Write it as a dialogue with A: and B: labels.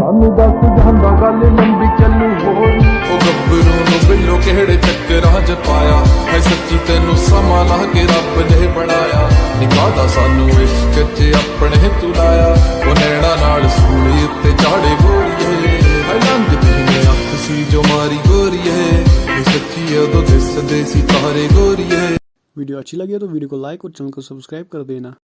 A: ਸਾਨੂੰ ਦੱਸ ਜਾਂਦਾ ਗੱਲ ਲੰਬੀ ਚੱਲੂ ਹੋਰ
B: ਉਹ ਗੱਭਰੂ ਨੂੰ ਬਿੱਲੋ ਕਿਹੜੇ ਚੱਕਰਾਂ 'ਚ ਪਾਇਆ? ਹੈ ਸੱਚੀ ਤੈਨੂੰ ਸਮਾਂ ਲਾ ਕੇ ਰੱਬ ਨੇ ਬਣਾਇਆ। ਨਿਕਾਹਦਾ ਸਾਨੂੰ ਇਸ਼ਕ 'ਚ ਆਪਣੇ ਤੂੰ ਉਹ ਨੈਣਾ ਨਾਲ ਸੂਲੀ ਉੱਤੇ ਚਾੜੇ ਗੋਰੀਏ ਹੈ ਲੰਘਦੀ ਅੱਖ ਸੀ ਜੋ ਮਾਰੀ ਗੋਰੀਏ। ਇਹ ਸੱਚੀ ਉਦੋਂ ਦਿਸਦੇ ਸੀ ਤਾਰੇ ਗੋਰੀਏ।
C: वीडियो अच्छी लगी हो तो वीडियो को लाइक और चैनल को सब्सक्राइब कर देना